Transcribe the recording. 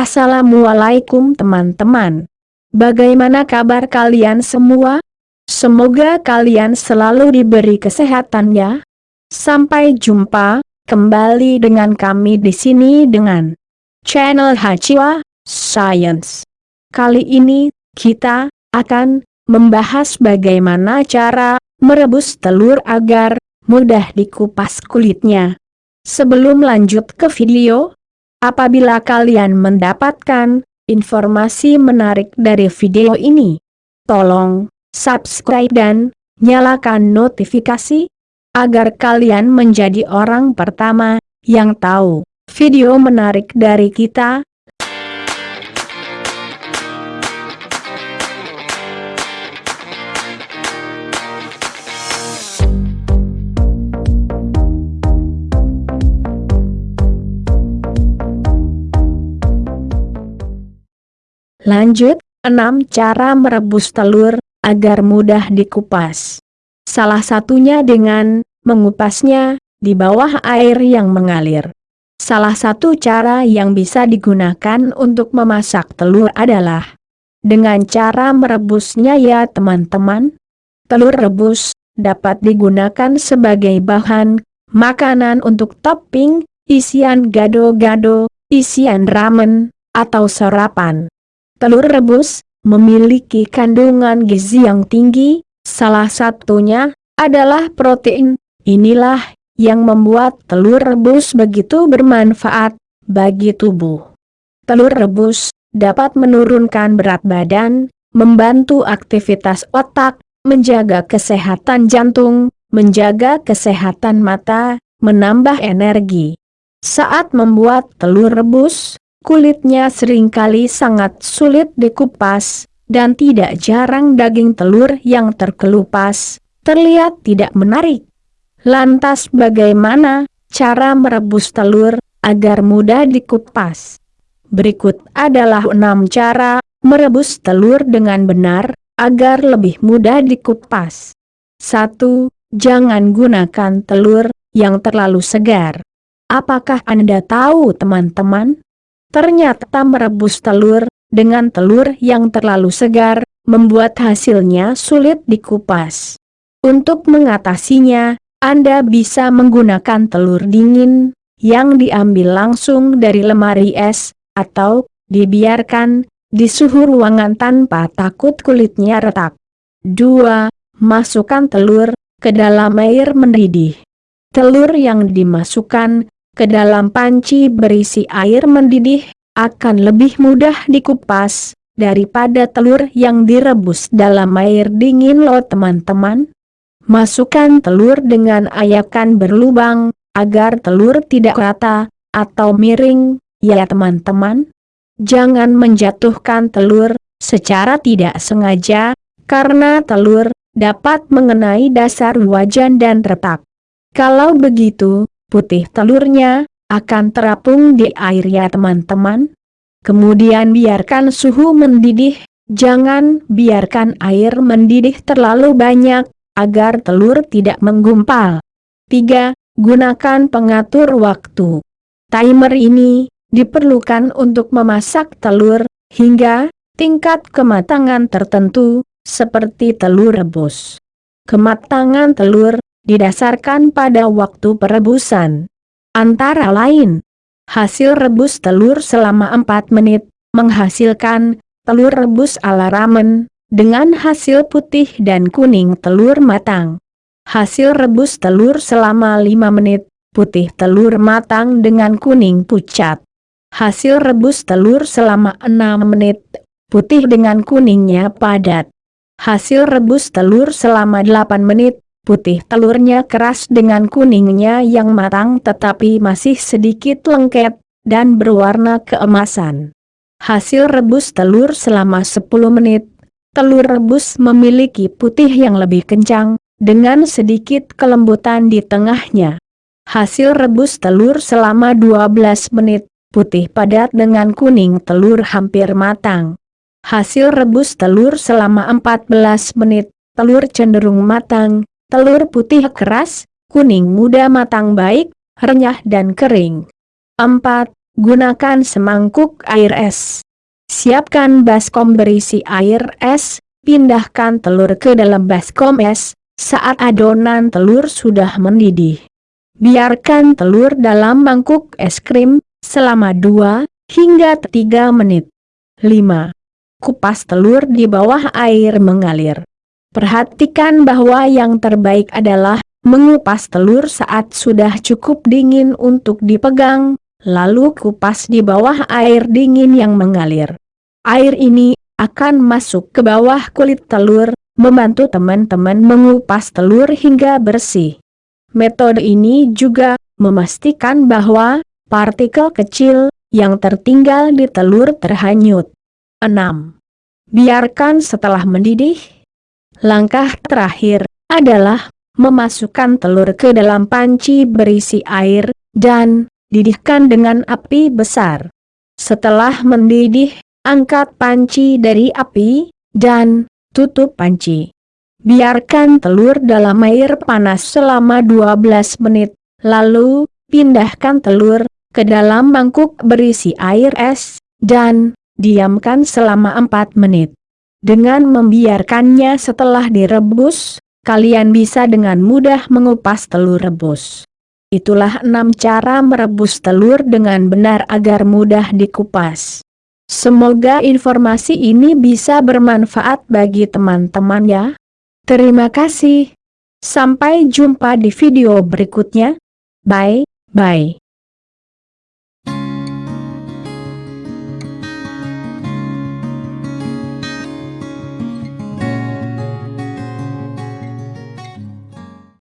Assalamualaikum teman-teman. Bagaimana kabar kalian semua? Semoga kalian selalu diberi kesehatan ya. Sampai jumpa kembali dengan kami di sini dengan channel Hachiwa Science. Kali ini kita akan membahas bagaimana cara merebus telur agar mudah dikupas kulitnya. Sebelum lanjut ke video, apabila kalian mendapatkan informasi menarik dari video ini, tolong subscribe dan nyalakan notifikasi, agar kalian menjadi orang pertama yang tahu video menarik dari kita. Lanjut, 6 cara merebus telur, agar mudah dikupas. Salah satunya dengan, mengupasnya, di bawah air yang mengalir. Salah satu cara yang bisa digunakan untuk memasak telur adalah, dengan cara merebusnya ya teman-teman. Telur rebus, dapat digunakan sebagai bahan, makanan untuk topping, isian gado-gado, isian ramen, atau sarapan. Telur rebus memiliki kandungan gizi yang tinggi, salah satunya adalah protein. Inilah yang membuat telur rebus begitu bermanfaat bagi tubuh. Telur rebus dapat menurunkan berat badan, membantu aktivitas otak, menjaga kesehatan jantung, menjaga kesehatan mata, menambah energi. Saat membuat telur rebus, Kulitnya sering kali sangat sulit dikupas, dan tidak jarang daging telur yang terkelupas, terlihat tidak menarik. Lantas bagaimana cara merebus telur agar mudah dikupas? Berikut adalah enam cara merebus telur dengan benar, agar lebih mudah dikupas. 1. Jangan gunakan telur yang terlalu segar. Apakah Anda tahu teman-teman? Ternyata merebus telur, dengan telur yang terlalu segar, membuat hasilnya sulit dikupas. Untuk mengatasinya, Anda bisa menggunakan telur dingin, yang diambil langsung dari lemari es, atau dibiarkan di suhu ruangan tanpa takut kulitnya retak. 2. Masukkan telur ke dalam air mendidih. Telur yang dimasukkan ke dalam panci berisi air mendidih, akan lebih mudah dikupas, daripada telur yang direbus dalam air dingin loh teman-teman. Masukkan telur dengan ayakan berlubang, agar telur tidak rata, atau miring, ya teman-teman. Jangan menjatuhkan telur, secara tidak sengaja, karena telur, dapat mengenai dasar wajan dan retak. Kalau begitu, putih telurnya, akan terapung di air ya teman-teman. Kemudian biarkan suhu mendidih, jangan biarkan air mendidih terlalu banyak, agar telur tidak menggumpal. 3. Gunakan pengatur waktu. Timer ini, diperlukan untuk memasak telur, hingga tingkat kematangan tertentu, seperti telur rebus. Kematangan telur, didasarkan pada waktu perebusan. Antara lain, hasil rebus telur selama 4 menit, menghasilkan telur rebus ala ramen, dengan hasil putih dan kuning telur matang. Hasil rebus telur selama 5 menit, putih telur matang dengan kuning pucat. Hasil rebus telur selama 6 menit, putih dengan kuningnya padat. Hasil rebus telur selama 8 menit, putih telurnya keras dengan kuningnya yang matang tetapi masih sedikit lengket, dan berwarna keemasan. Hasil rebus telur selama 10 menit, telur rebus memiliki putih yang lebih kencang, dengan sedikit kelembutan di tengahnya. Hasil rebus telur selama 12 menit, putih padat dengan kuning telur hampir matang. Hasil rebus telur selama 14 menit, telur cenderung matang, telur putih keras, kuning muda matang baik, renyah dan kering. 4. gunakan semangkuk air es. Siapkan baskom berisi air es, pindahkan telur ke dalam baskom es, saat adonan telur sudah mendidih. Biarkan telur dalam mangkuk es krim, selama 2 hingga 3 menit. 5. Kupas telur di bawah air mengalir. Perhatikan bahwa yang terbaik adalah mengupas telur saat sudah cukup dingin untuk dipegang, lalu kupas di bawah air dingin yang mengalir. Air ini akan masuk ke bawah kulit telur, membantu teman-teman mengupas telur hingga bersih. Metode ini juga memastikan bahwa partikel kecil yang tertinggal di telur terhanyut. 6. Biarkan setelah mendidih, Langkah terakhir adalah memasukkan telur ke dalam panci berisi air dan didihkan dengan api besar. Setelah mendidih, angkat panci dari api dan tutup panci. Biarkan telur dalam air panas selama 12 menit, lalu pindahkan telur ke dalam mangkuk berisi air es dan diamkan selama 4 menit. Dengan membiarkannya setelah direbus, kalian bisa dengan mudah mengupas telur rebus. Itulah enam cara merebus telur dengan benar agar mudah dikupas. Semoga informasi ini bisa bermanfaat bagi teman-teman ya. Terima kasih. Sampai jumpa di video berikutnya. Bye, bye.